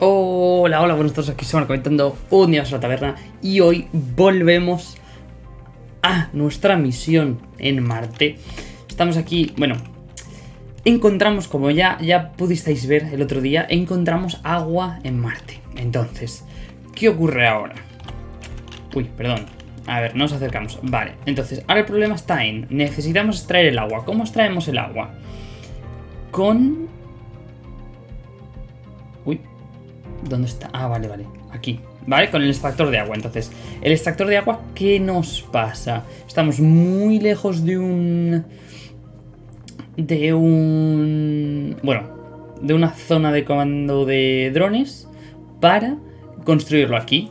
Hola, hola, buenos días, aquí estamos comentando un día a la taberna y hoy volvemos a nuestra misión en Marte. Estamos aquí, bueno, encontramos, como ya, ya pudisteis ver el otro día, encontramos agua en Marte. Entonces, ¿qué ocurre ahora? Uy, perdón. A ver, nos acercamos. Vale, entonces, ahora el problema está en, necesitamos extraer el agua. ¿Cómo extraemos el agua? Con... ¿Dónde está? Ah, vale, vale. Aquí. ¿Vale? Con el extractor de agua. Entonces, el extractor de agua, ¿qué nos pasa? Estamos muy lejos de un... De un... Bueno, de una zona de comando de drones para construirlo aquí.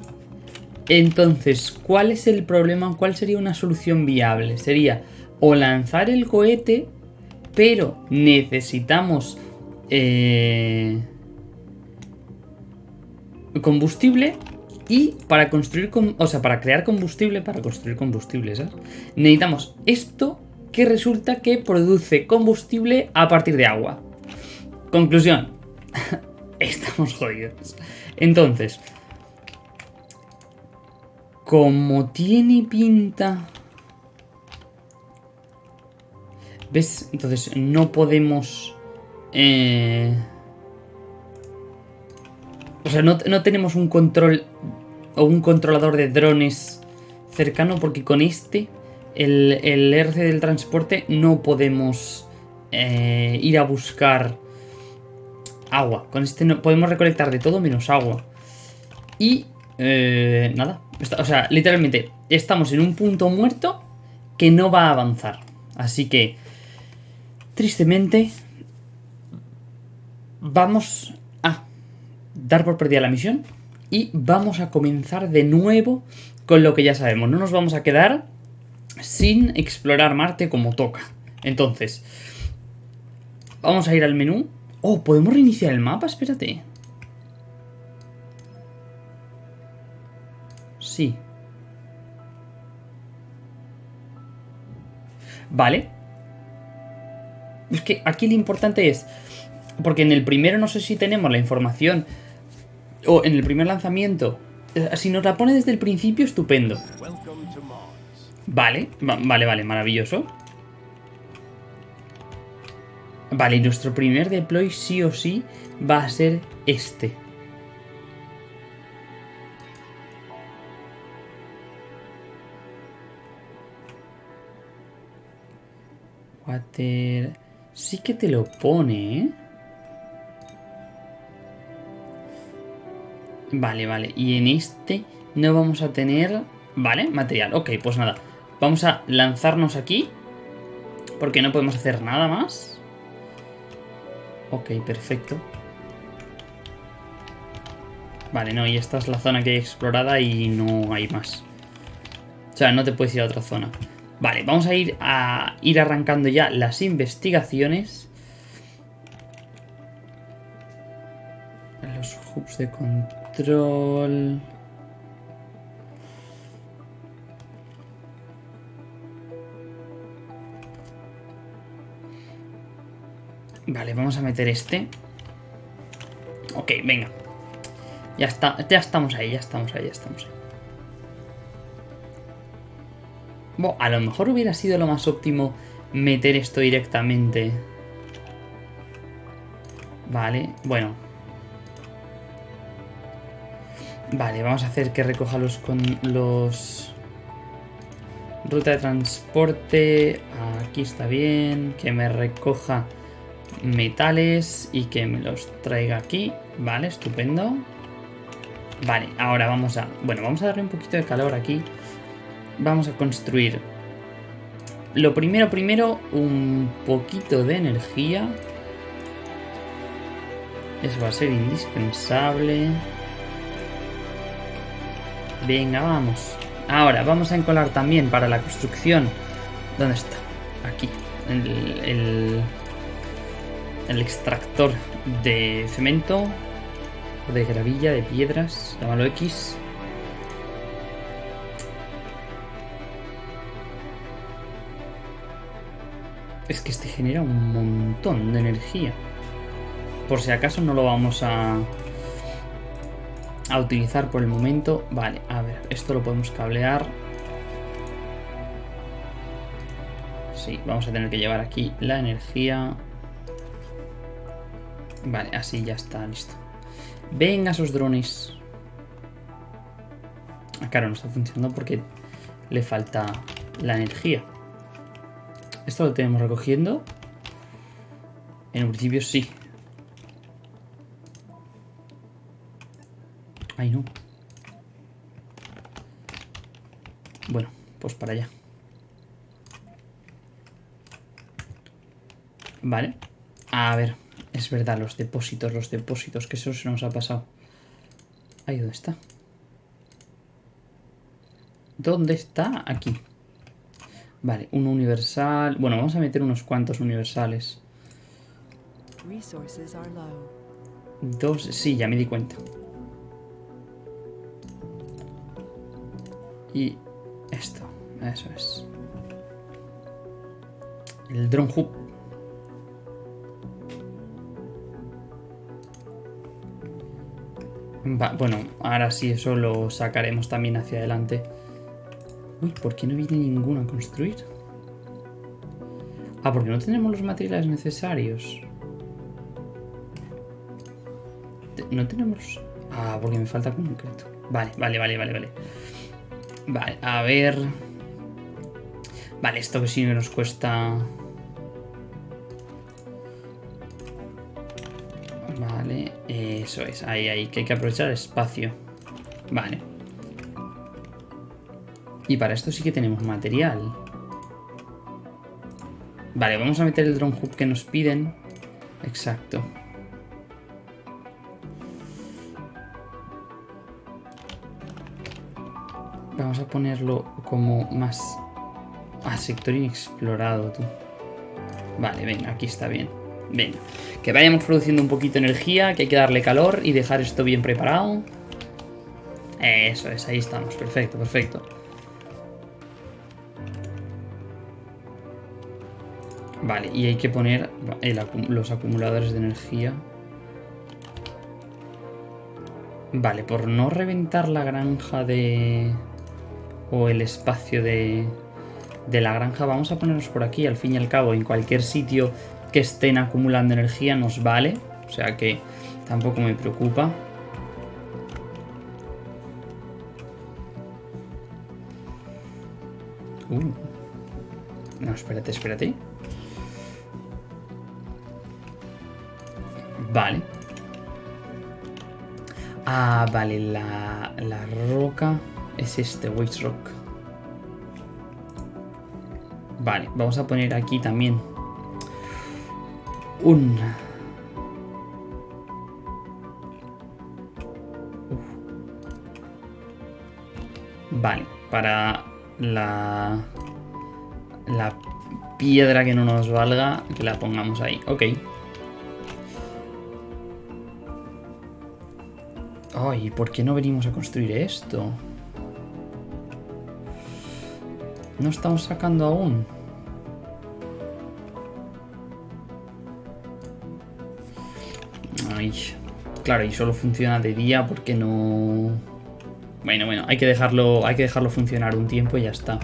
Entonces, ¿cuál es el problema? ¿Cuál sería una solución viable? Sería o lanzar el cohete, pero necesitamos... Eh combustible y para construir, o sea, para crear combustible, para construir combustible, ¿sabes? Necesitamos esto que resulta que produce combustible a partir de agua. Conclusión. Estamos jodidos. Entonces, como tiene pinta... ¿Ves? Entonces no podemos... Eh... O sea, no, tenemos un control o un controlador de drones cercano porque con este, el, el RC del transporte, no podemos eh, ir a buscar agua. Con este no podemos recolectar de todo menos agua. Y eh, nada. O sea, literalmente estamos en un punto muerto que no va a avanzar. Así que, tristemente, vamos dar por perdida la misión y vamos a comenzar de nuevo con lo que ya sabemos. No nos vamos a quedar sin explorar Marte como toca. Entonces, vamos a ir al menú. Oh, ¿podemos reiniciar el mapa? Espérate. Sí. Vale. Es que aquí lo importante es... Porque en el primero no sé si tenemos la información o en el primer lanzamiento. Eh, si nos la pone desde el principio, estupendo. Vale, vale, vale, maravilloso. Vale, y nuestro primer deploy sí o sí va a ser este. Water... Sí que te lo pone, ¿eh? Vale, vale. Y en este no vamos a tener... Vale, material. Ok, pues nada. Vamos a lanzarnos aquí. Porque no podemos hacer nada más. Ok, perfecto. Vale, no, y esta es la zona que hay explorada y no hay más. O sea, no te puedes ir a otra zona. Vale, vamos a ir a ir arrancando ya las investigaciones. Los hubs de control Vale, vamos a meter este. Ok, venga. Ya está, ya estamos ahí, ya estamos ahí, ya estamos ahí. Bueno, a lo mejor hubiera sido lo más óptimo meter esto directamente. Vale, bueno. Vale, vamos a hacer que recoja los, con los... Ruta de transporte, aquí está bien, que me recoja metales y que me los traiga aquí, vale, estupendo. Vale, ahora vamos a... Bueno, vamos a darle un poquito de calor aquí. Vamos a construir... Lo primero, primero, un poquito de energía. Eso va a ser indispensable. Venga, vamos. Ahora, vamos a encolar también para la construcción. ¿Dónde está? Aquí. El, el, extractor de cemento. O de gravilla, de piedras. Llámalo X. Es que este genera un montón de energía. Por si acaso no lo vamos a a utilizar por el momento. Vale, a ver, esto lo podemos cablear. Sí, vamos a tener que llevar aquí la energía. Vale, así ya está, listo. Venga esos drones. Ah, claro, no está funcionando porque le falta la energía. Esto lo tenemos recogiendo. En principio sí. Ay, no. Bueno, pues para allá. Vale. A ver, es verdad, los depósitos, los depósitos, que eso se nos ha pasado. Ahí, ¿dónde está? ¿Dónde está? Aquí. Vale, un universal. Bueno, vamos a meter unos cuantos universales. Dos, sí, ya me di cuenta. Y esto, eso es. El drone hub. bueno, ahora sí, eso lo sacaremos también hacia adelante. Uy, ¿por qué no viene ninguno a construir? Ah, porque no tenemos los materiales necesarios. No tenemos... Ah, porque me falta concreto. Vale, vale, vale, vale, vale. Vale, a ver... Vale, esto que sí que nos cuesta... Vale, eso es. Ahí, ahí, que hay que aprovechar espacio. Vale. Y para esto sí que tenemos material. Vale, vamos a meter el drone hub que nos piden. Exacto. Vamos a ponerlo como más a sector inexplorado, tú. Vale, venga, aquí está bien. Venga, que vayamos produciendo un poquito de energía, que hay que darle calor y dejar esto bien preparado. Eso es, ahí estamos, perfecto, perfecto. Vale, y hay que poner los acumuladores de energía. Vale, por no reventar la granja de... O el espacio de, de la granja, vamos a ponernos por aquí. Al fin y al cabo, en cualquier sitio que estén acumulando energía nos vale. O sea que tampoco me preocupa. Uh. No, espérate, espérate. Vale. Ah, vale, la, la roca es este, Waste Rock. Vale, vamos a poner aquí también un... Vale, para la... La piedra que no nos valga, que la pongamos ahí. Ok. Ay, ¿por qué no venimos a construir esto? No estamos sacando aún. Ay, claro, y solo funciona de día porque no... Bueno, bueno, hay que dejarlo, hay que dejarlo funcionar un tiempo y ya está.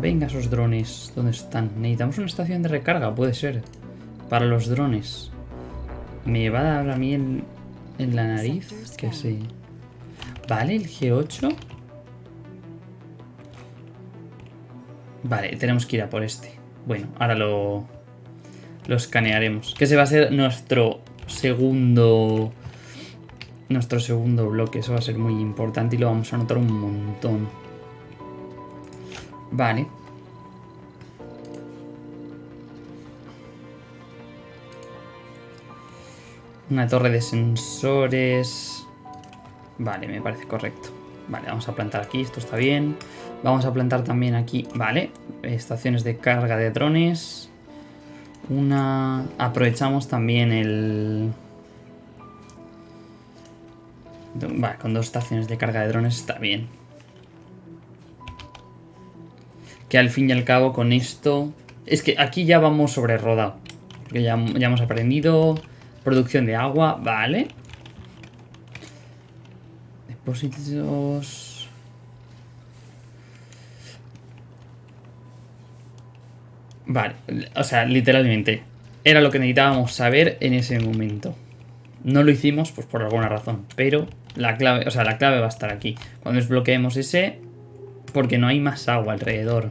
Venga esos drones, ¿dónde están? Necesitamos una estación de recarga, puede ser para los drones. Me va a dar a mí en, la nariz, que sí. Vale, el G8. Vale, tenemos que ir a por este. Bueno, ahora lo, lo escanearemos. Que se va a ser nuestro segundo... Nuestro segundo bloque. Eso va a ser muy importante y lo vamos a notar un montón. Vale. Una torre de sensores. Vale, me parece correcto. Vale, vamos a plantar aquí, esto está bien. Vamos a plantar también aquí, vale, estaciones de carga de drones. Una... Aprovechamos también el... Vale, con dos estaciones de carga de drones está bien. Que al fin y al cabo con esto... Es que aquí ya vamos sobre rodado. Ya, ya hemos aprendido. Producción de agua, vale. Depósitos... Vale, o sea, literalmente. Era lo que necesitábamos saber en ese momento. No lo hicimos, pues por alguna razón. Pero la clave, o sea, la clave va a estar aquí. Cuando desbloqueemos ese, porque no hay más agua alrededor.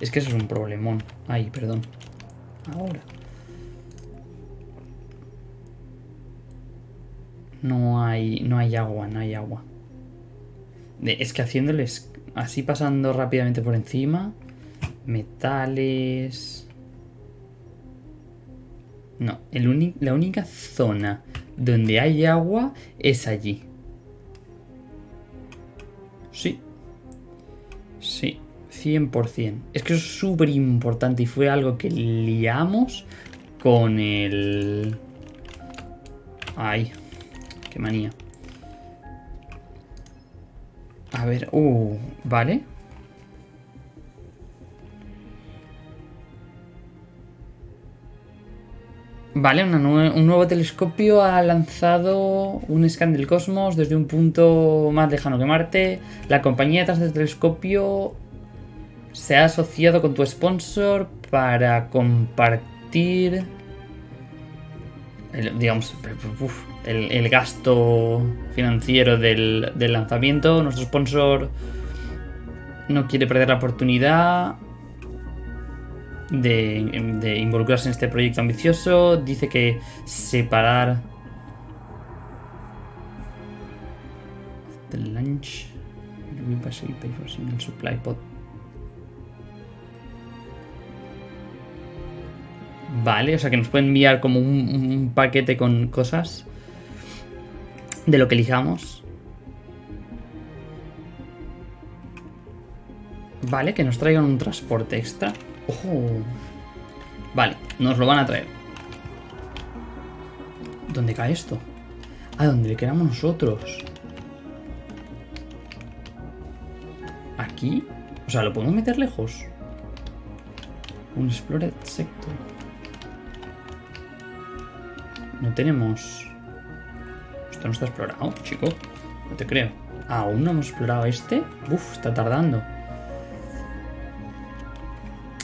Es que eso es un problemón. Ay, perdón. Ahora. No hay, no hay agua, no hay agua. Es que haciéndoles así pasando rápidamente por encima. Metales... No, el la única zona donde hay agua es allí. Sí. Sí, 100%. Es que eso es súper importante y fue algo que liamos con el... Ay, qué manía. A ver, uh, vale. Vale, un nuevo telescopio ha lanzado un scan del cosmos desde un punto más lejano que Marte. La compañía detrás del telescopio se ha asociado con tu sponsor para compartir, el, digamos, el, gasto financiero del, del lanzamiento. Nuestro sponsor no quiere perder la oportunidad de, involucrarse en este proyecto ambicioso. Dice que separar the lunch pay for single supply pod. Vale, o sea que nos pueden enviar como un, paquete con cosas de lo que elijamos. Vale, que nos traigan un transporte extra. ¡Ojo! Vale, nos lo van a traer. ¿Dónde cae esto? Ah, donde le quedamos nosotros. ¿Aquí? O sea, ¿lo podemos meter lejos? Un Explored Sector. No tenemos... Esto no está explorado, chico. No te creo. ¿Aún no hemos explorado este? Uf, está tardando.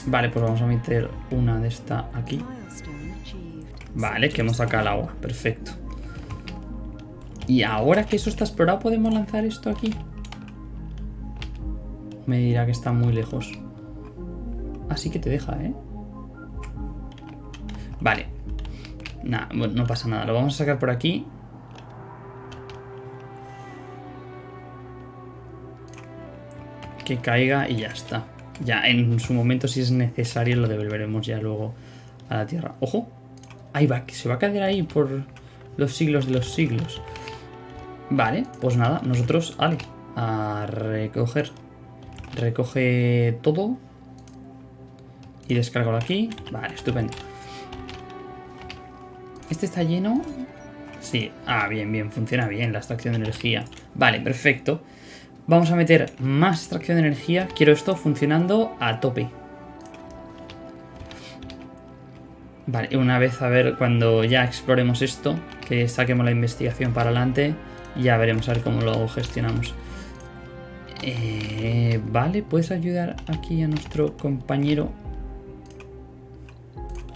Vale, pues vamos a meter una de esta aquí. Vale, que hemos sacado el agua. Perfecto. Y ahora que eso está explorado, ¿podemos lanzar esto aquí? Me dirá que está muy lejos. Así que te deja, ¿eh? Vale. Nada, bueno, no pasa nada. Lo vamos a sacar por aquí. Que caiga y ya está. Ya en su momento, si es necesario, lo devolveremos ya luego a la Tierra. ¡Ojo! Ahí va, que se va a caer ahí por los siglos de los siglos. Vale, pues nada, nosotros, vale, a recoger. Recoge todo. Y descargo aquí. Vale, estupendo. ¿Este está lleno? Sí. Ah, bien, bien. Funciona bien la extracción de energía. Vale, perfecto. Vamos a meter más extracción de energía. Quiero esto funcionando a tope. Vale, una vez a ver cuando ya exploremos esto, que saquemos la investigación para adelante, ya veremos a ver cómo lo gestionamos. Eh, vale, puedes ayudar aquí a nuestro compañero.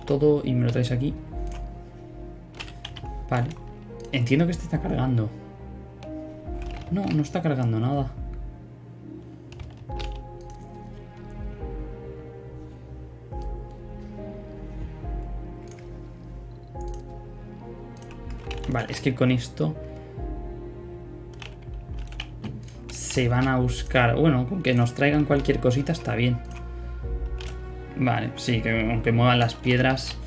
Todo y me lo traes aquí. Vale. Entiendo que este está cargando. No, no está cargando nada. Vale, es que con esto... Se van a buscar... Bueno, con que nos traigan cualquier cosita está bien. Vale, sí, que aunque muevan las piedras...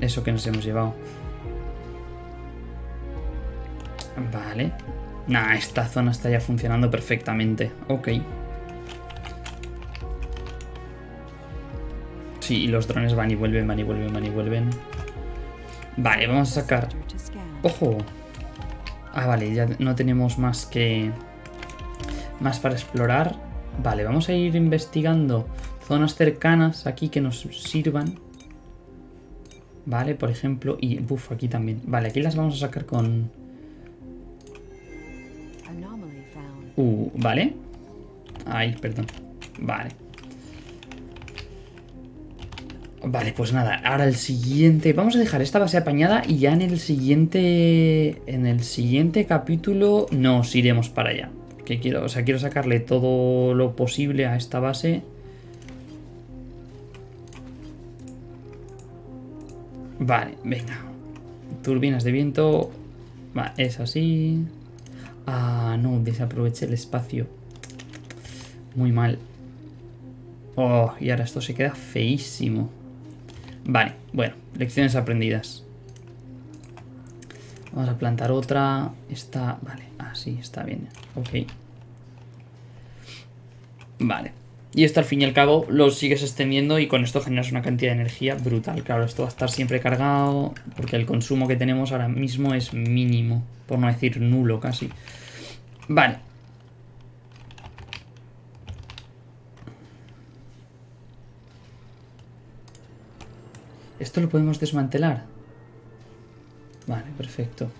Eso que nos hemos llevado. Vale. Nah, esta zona está ya funcionando perfectamente. Ok. Sí, y los drones van y vuelven, van y vuelven, van y vuelven. Vale, vamos a sacar... ¡Ojo! Ah, vale, ya no tenemos más que... Más para explorar. Vale, vamos a ir investigando zonas cercanas aquí que nos sirvan. Vale, por ejemplo. Y, buf, aquí también. Vale, aquí las vamos a sacar con... Vale. Ay, perdón. Vale. Vale, pues nada, ahora el siguiente... Vamos a dejar esta base apañada y ya en el siguiente... En el siguiente capítulo nos iremos para allá. Que quiero, o sea, quiero sacarle todo lo posible a esta base. Vale, venga. Turbinas de viento. Va, es así. Ah, no, desaproveché el espacio. Muy mal. Oh, y ahora esto se queda feísimo. Vale, bueno, lecciones aprendidas. Vamos a plantar otra. Está, vale, así está bien. Ok. Vale. Y esto al fin y al cabo lo sigues extendiendo y con esto generas una cantidad de energía brutal. Claro, esto va a estar siempre cargado porque el consumo que tenemos ahora mismo es mínimo, por no decir nulo casi. Vale. Esto lo podemos desmantelar. Vale, perfecto.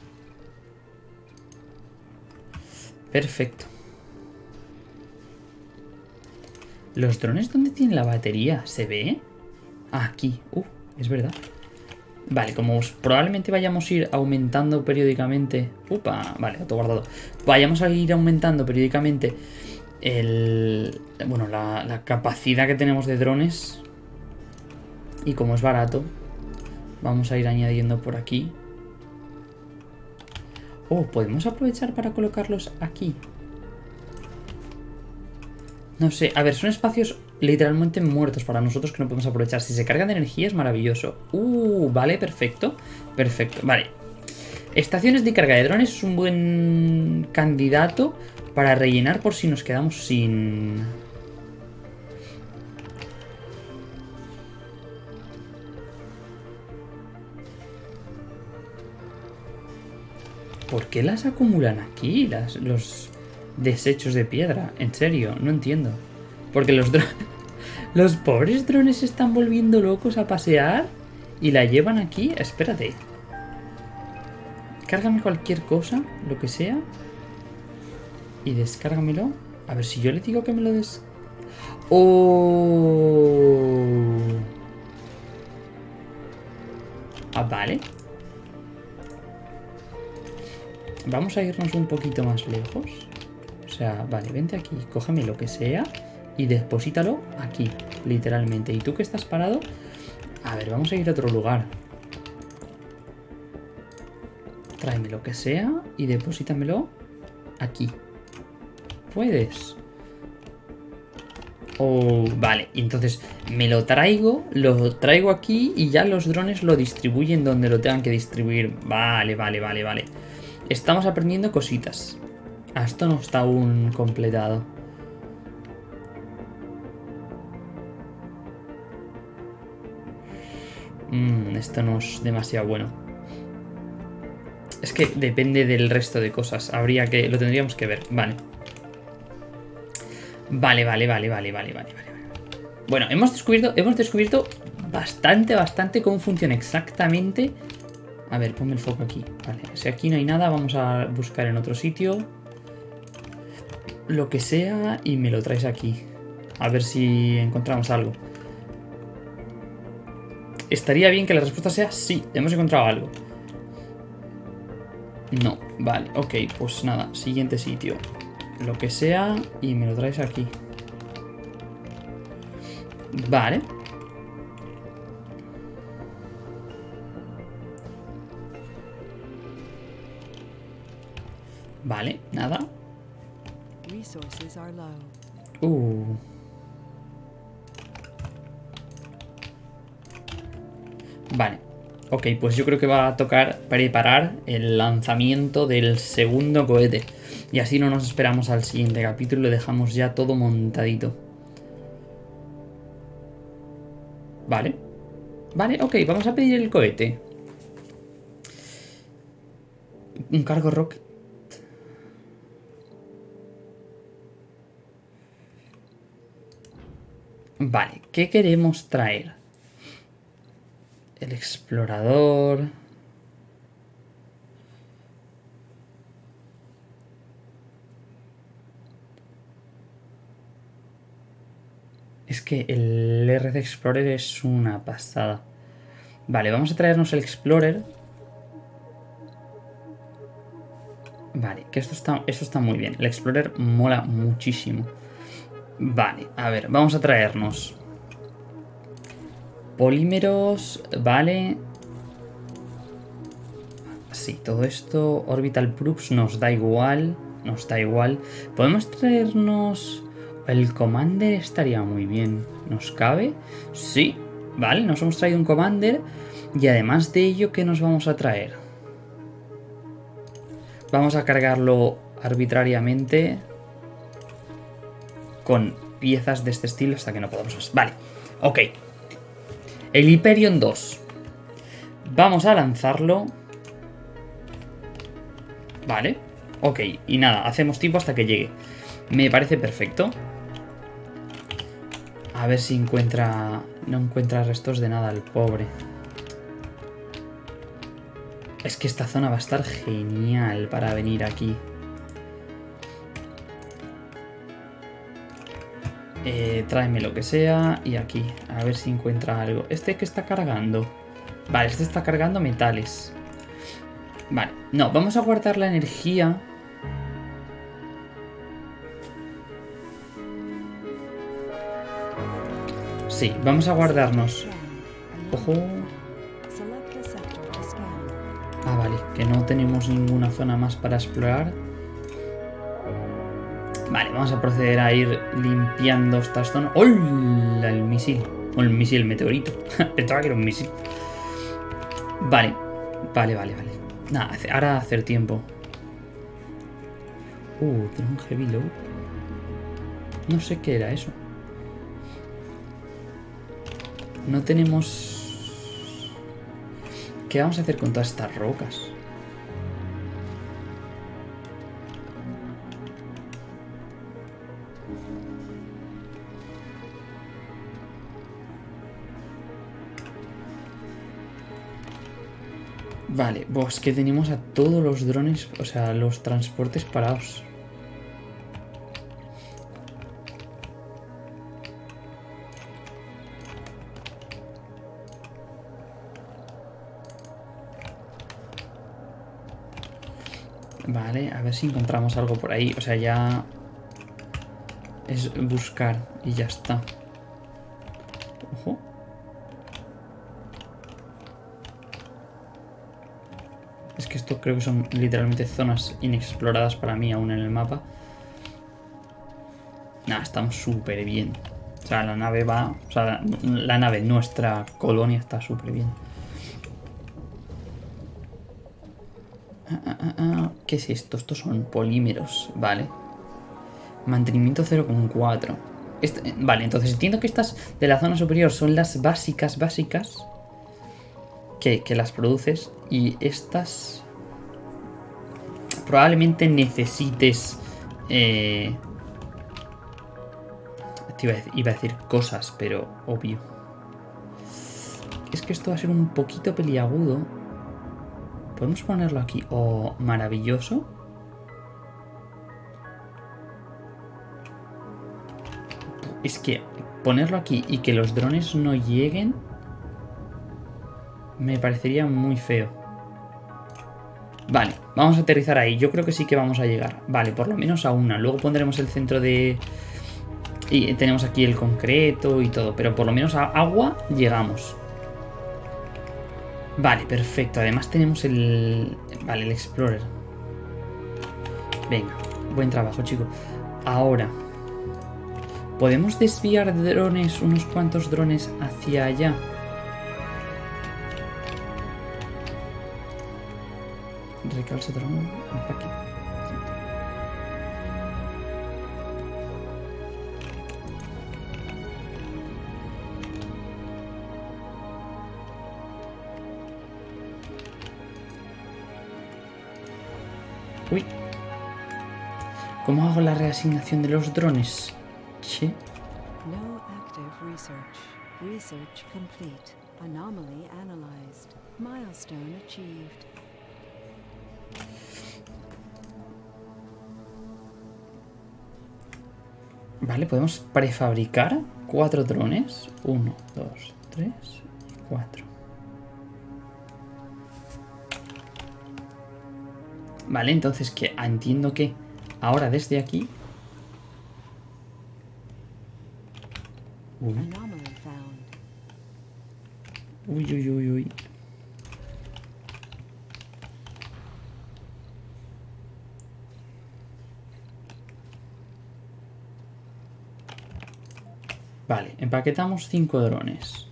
Perfecto. ¿Los drones dónde tienen la batería? ¿Se ve? Aquí. Uh, es verdad. Vale, como probablemente vayamos a ir aumentando periódicamente... Upa, vale, guardado. Vayamos a ir aumentando periódicamente el... Bueno, la, la capacidad que tenemos de drones. Y como es barato, vamos a ir añadiendo por aquí. Oh, podemos aprovechar para colocarlos aquí. No sé, a ver, son espacios literalmente muertos para nosotros que no podemos aprovechar. Si se cargan de energía es maravilloso. Uh, vale, perfecto. Perfecto, vale. Estaciones de carga de drones es un buen candidato para rellenar por si nos quedamos sin... ¿Por qué las acumulan aquí? Las, los desechos de piedra. En serio, no entiendo. Porque los. Los pobres drones se están volviendo locos a pasear y la llevan aquí. Espérate. Cárgame cualquier cosa, lo que sea. Y descárgamelo. A ver si yo le digo que me lo des... ¡Oh! Ah, vale. Vamos a irnos un poquito más lejos. Vale, vente aquí, cógeme lo que sea y deposítalo aquí, literalmente. ¿Y tú que estás parado? A ver, vamos a ir a otro lugar. Tráeme lo que sea y deposítamelo aquí. ¿Puedes? Oh, vale, entonces me lo traigo, lo traigo aquí y ya los drones lo distribuyen donde lo tengan que distribuir. Vale, vale, vale, vale. Estamos aprendiendo cositas. Esto no está aún completado. Mmm, esto no es demasiado bueno. Es que depende del resto de cosas. Habría que... Lo tendríamos que ver. Vale. Vale, vale, vale, vale, vale, vale, vale. Bueno, hemos descubierto, hemos descubierto bastante, bastante cómo funciona exactamente. A ver, ponme el foco aquí. Vale, si aquí no hay nada, vamos a buscar en otro sitio lo que sea y me lo traes aquí. A ver si encontramos algo. Estaría bien que la respuesta sea sí, hemos encontrado algo. No, vale, ok, pues nada, siguiente sitio. Lo que sea y me lo traes aquí. Vale. Vale, nada. Uh. Vale. Ok, pues yo creo que va a tocar preparar el lanzamiento del segundo cohete. Y así no nos esperamos al siguiente capítulo y dejamos ya todo montadito. Vale. Vale, ok, vamos a pedir el cohete. Un cargo rock Vale, ¿qué queremos traer? El explorador. Es que el RC Explorer es una pasada. Vale, vamos a traernos el Explorer. Vale, que esto está, esto está muy bien. El Explorer mola muchísimo. Vale, a ver, vamos a traernos polímeros, vale. Sí, todo esto, Orbital Proofs nos da igual, nos da igual. Podemos traernos el Commander estaría muy bien. ¿Nos cabe? Sí. Vale, nos hemos traído un Commander. Y además de ello, ¿qué nos vamos a traer? Vamos a cargarlo arbitrariamente con piezas de este estilo hasta que no podamos más. Vale, ok. El Hyperion 2. Vamos a lanzarlo. Vale, ok. Y nada, hacemos tiempo hasta que llegue. Me parece perfecto. A ver si encuentra... No encuentra restos de nada el pobre. Es que esta zona va a estar genial para venir aquí. Eh, tráeme lo que sea y aquí. A ver si encuentra algo. ¿Este que está cargando? Vale, este está cargando metales. Vale, no, vamos a guardar la energía Sí, vamos a guardarnos. Ojo. Ah, vale, que no tenemos ninguna zona más para explorar. Vale, vamos a proceder a ir limpiando estas zonas. ¡Hola! El misil. O el misil, el meteorito. Pensaba que era un misil. Vale, vale, vale, vale. Nada, ahora hacer tiempo. Uh, un heavy load. No sé qué era eso. No tenemos... ¿Qué vamos a hacer con todas estas rocas? Pues que tenemos a todos los drones, o sea, los transportes parados. Vale, a ver si encontramos algo por ahí. O sea, ya... Es buscar y ya está. Creo que son literalmente zonas inexploradas para mí aún en el mapa. Nada, estamos súper bien. O sea, la nave va... O sea, la nave, nuestra colonia está súper bien. ¿Qué es esto? Estos son polímeros, vale. Mantenimiento 0,4. Este, vale, entonces entiendo que estas de la zona superior son las básicas, básicas. Que, las produces. Y estas... Probablemente necesites... Eh, iba, iba a decir cosas, pero obvio. Es que esto va a ser un poquito peliagudo. Podemos ponerlo aquí. Oh, maravilloso. Es que ponerlo aquí y que los drones no lleguen me parecería muy feo. Vale, vamos a aterrizar ahí. Yo creo que sí que vamos a llegar. Vale, por lo menos a una. Luego pondremos el centro de... Y tenemos aquí el concreto y todo. Pero por lo menos a agua llegamos. Vale, perfecto. Además tenemos el... Vale, el Explorer. Venga, buen trabajo, chico. Ahora, ¿podemos desviar drones, unos cuantos drones hacia allá? Drone, Uy. ¿Cómo hago la reasignación de los drones? Che. Anomaly analyzed. Milestone achieved. Vale, podemos prefabricar cuatro drones. Uno, dos, tres y cuatro. Vale, entonces que entiendo que ahora desde aquí... Uy, uy, uy, uy, uy. Vale, empaquetamos cinco drones.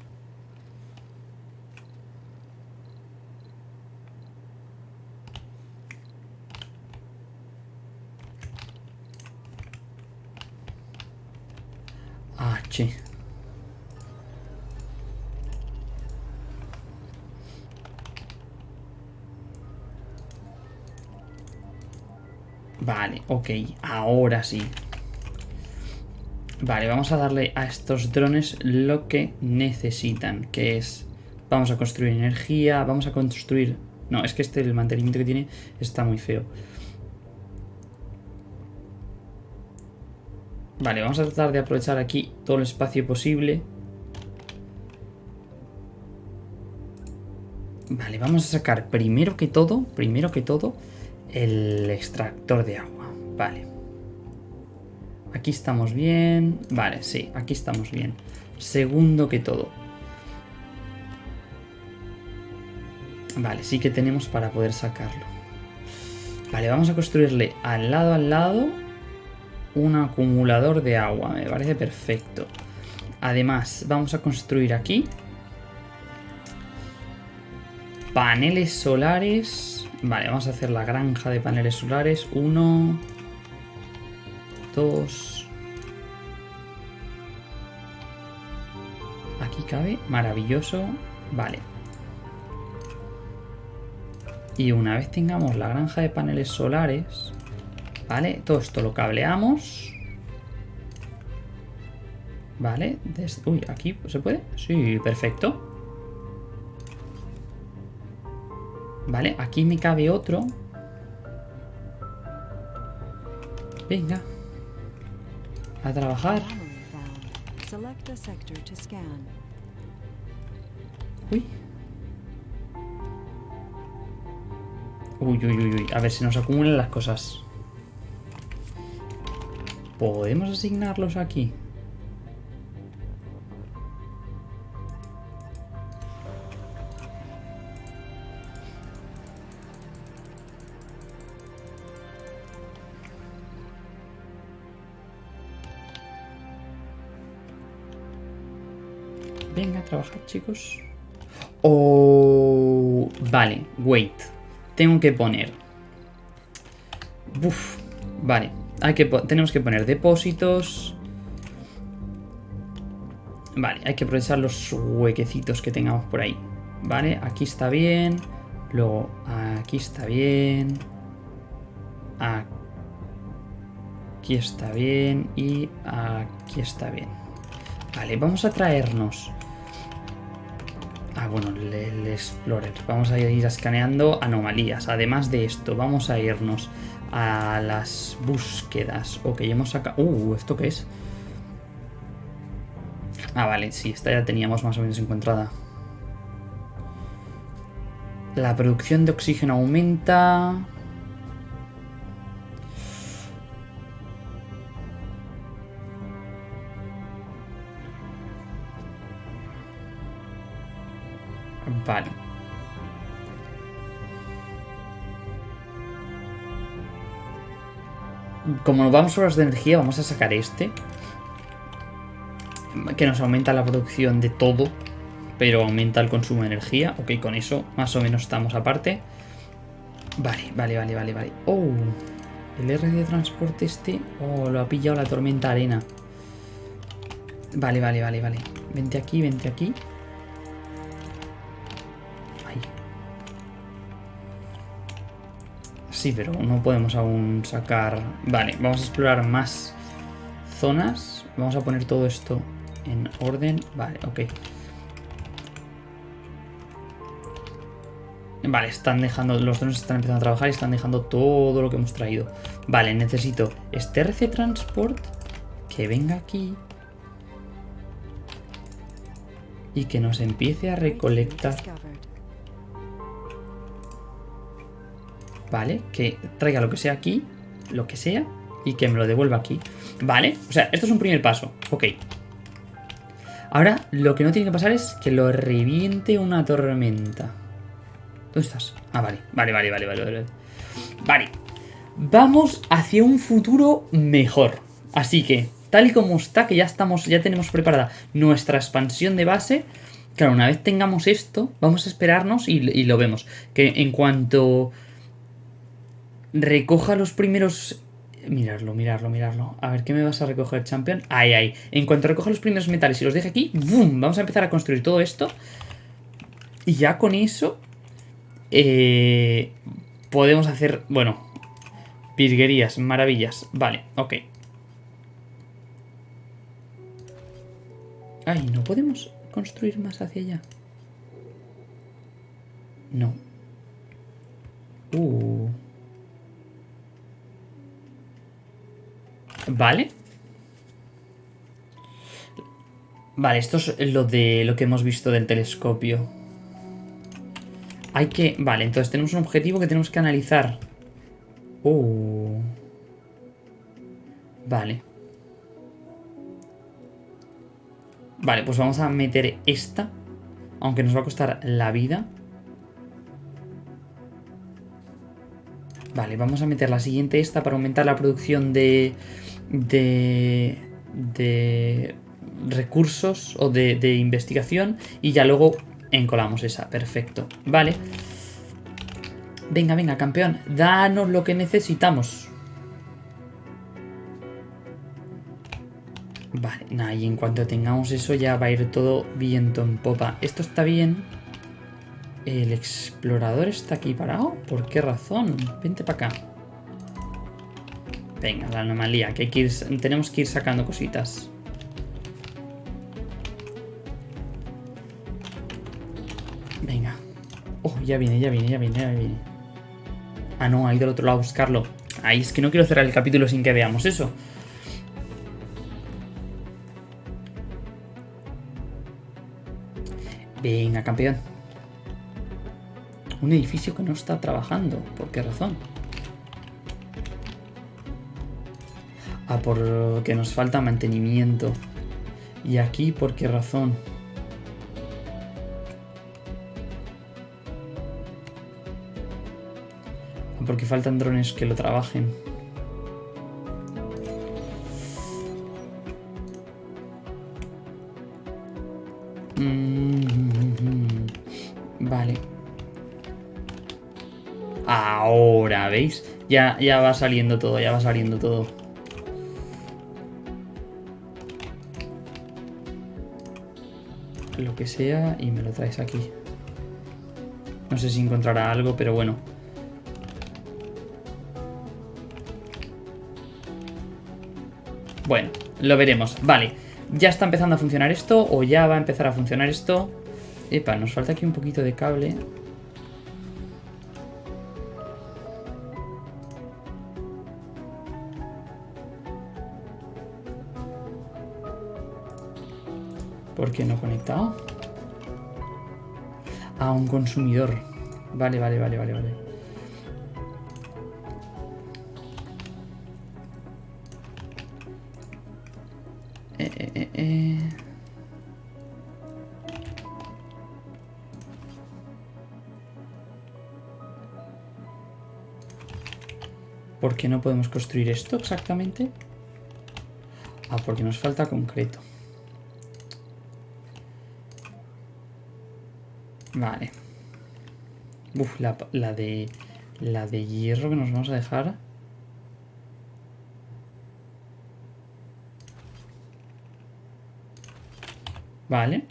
H. Vale, ok, ahora sí. Vale, vamos a darle a estos drones lo que necesitan, que es... Vamos a construir energía, vamos a construir... No, es que este, el mantenimiento que tiene, está muy feo. Vale, vamos a tratar de aprovechar aquí todo el espacio posible. Vale, vamos a sacar primero que todo, primero que todo, el extractor de agua. Vale. Aquí estamos bien. Vale, sí, aquí estamos bien. Segundo que todo. Vale, sí que tenemos para poder sacarlo. Vale, vamos a construirle al lado al lado un acumulador de agua. Me parece perfecto. Además, vamos a construir aquí paneles solares. Vale, vamos a hacer la granja de paneles solares. Uno, dos. Aquí cabe, maravilloso. Vale. Y una vez tengamos la granja de paneles solares, ¿vale? Todo esto lo cableamos. ¿Vale? Uy, aquí se puede. Sí, perfecto. Vale, aquí me cabe otro. Venga. A trabajar. Uy. Uy, uy, uy, uy. A ver si nos acumulan las cosas. ¿Podemos asignarlos aquí? Chicos. Oh, vale, wait. Tengo que poner. Uf, vale. Hay que tenemos que poner depósitos. Vale, hay que aprovechar los huequecitos que tengamos por ahí. Vale, aquí está bien. Luego, aquí está bien. Aquí está bien. Y aquí está bien. Vale, vamos a traernos. Ah, bueno, el, Explorer. Vamos a ir escaneando anomalías. Además de esto, vamos a irnos a las búsquedas. Ok, hemos sacado... Uh, ¿esto qué es? Ah, vale, sí, esta ya teníamos más o menos encontrada. La producción de oxígeno aumenta. Como nos vamos horas de energía, vamos a sacar este. Que nos aumenta la producción de todo. Pero aumenta el consumo de energía. Ok, con eso más o menos estamos aparte. Vale, vale, vale, vale, vale. Oh, el R de transporte este. Oh, lo ha pillado la tormenta arena. Vale, vale, vale, vale. Vente aquí, vente aquí. Sí, pero no podemos aún sacar... Vale, vamos a explorar más zonas. Vamos a poner todo esto en orden. Vale, ok. Vale, están dejando, los drones están empezando a trabajar y están dejando todo lo que hemos traído. Vale, necesito este RC Transport que venga aquí y que nos empiece a recolectar. Vale, que traiga lo que sea aquí, lo que sea, y que me lo devuelva aquí. Vale, o sea, esto es un primer paso. Ok. Ahora, lo que no tiene que pasar es que lo reviente una tormenta. ¿Dónde estás? Ah, vale, vale, vale, vale, vale, vale. Vale. Vamos hacia un futuro mejor. Así que, tal y como está, que ya estamos, ya tenemos preparada nuestra expansión de base. Claro, una vez tengamos esto, vamos a esperarnos y, y lo vemos. Que en cuanto recoja los primeros... Mirarlo, mirarlo, mirarlo. A ver, ¿qué me vas a recoger, champion? Ahí, ahí. En cuanto recoja los primeros metales y los deje aquí, ¡boom! Vamos a empezar a construir todo esto. Y ya con eso... eh, podemos hacer... Bueno, virguerías, maravillas. Vale, ok. Ay, ¿no podemos construir más hacia allá? No. Uh. Vale. Vale, esto es lo de lo que hemos visto del telescopio. Hay que... Vale, entonces tenemos un objetivo que tenemos que analizar. Uh. Vale. Vale, pues vamos a meter esta. Aunque nos va a costar la vida. Vale, vamos a meter la siguiente esta para aumentar la producción de... De... De recursos o de, de investigación y ya luego encolamos esa, perfecto, vale. Venga, venga, campeón, danos lo que necesitamos. Vale, nada, y en cuanto tengamos eso ya va a ir todo viento en popa. Esto está bien. El explorador está aquí parado, ¿por qué razón? vente para acá venga, la anomalía, que, hay que ir, tenemos que ir sacando cositas Venga. Oh, ya viene, ya viene, ya viene, ya viene. Ah, no, ha ido al otro lado a buscarlo. Ay, es que no quiero cerrar el capítulo sin que veamos eso. Venga, campeón. Un edificio que no está trabajando. ¿Por qué razón? Porque nos falta mantenimiento. ¿Y aquí por qué razón? Porque faltan drones que lo trabajen. Mm, Vale. Ahora, ¿veis? Ya, ya va saliendo todo, ya va saliendo todo. Lo que sea y me lo traes aquí. No sé si encontrará algo, pero bueno. Bueno, lo veremos. Vale, ya está empezando a funcionar esto o ya va a empezar a funcionar esto. Epa, nos falta aquí un poquito de cable. ¿Por qué no conectado? A un consumidor. Vale, vale, vale, vale, vale. Eh, eh, eh. ¿Por qué no podemos construir esto exactamente? Ah, porque nos falta concreto. Vale. Uf, la, la de... La de hierro que nos vamos a dejar. Vale.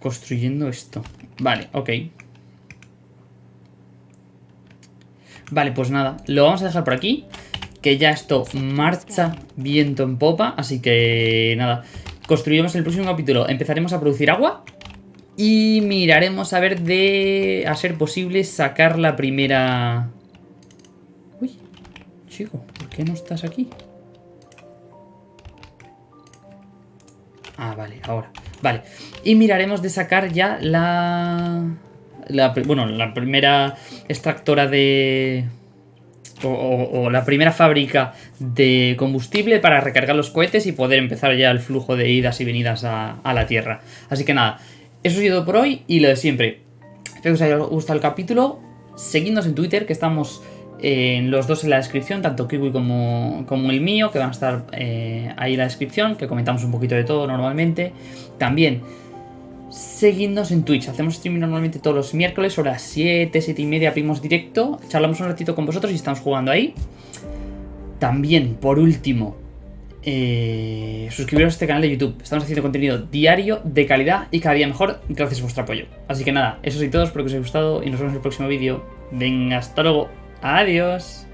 Construyendo esto. Vale, ok. Vale, pues nada. Lo vamos a dejar por aquí. Que ya esto marcha viento en popa. Así que nada. Construiremos el próximo capítulo. Empezaremos a producir agua. Y miraremos a ver de... A ser posible sacar la primera... Uy, chico, ¿por qué no estás aquí? Ah, vale, ahora. Vale. Y miraremos de sacar ya la... la bueno, la primera extractora de... O, la primera fábrica de combustible para recargar los cohetes y poder empezar ya el flujo de idas y venidas a, la Tierra. Así que nada, eso ha sido por hoy y lo de siempre. Espero que os haya gustado el capítulo. Seguidnos en Twitter, que estamos eh, los dos en la descripción, tanto Kiwi como, como el mío, que van a estar eh, ahí en la descripción, que comentamos un poquito de todo normalmente. También seguidnos en Twitch. Hacemos streaming normalmente todos los miércoles, sobre las 7, 7 y media, abrimos directo. Charlamos un ratito con vosotros y estamos jugando ahí. También, por último, eh, suscribiros a este canal de YouTube. Estamos haciendo contenido diario, de calidad y cada día mejor, gracias a vuestro apoyo. Así que nada, eso es todo, espero que os haya gustado y nos vemos en el próximo vídeo. Venga, hasta luego. Adiós.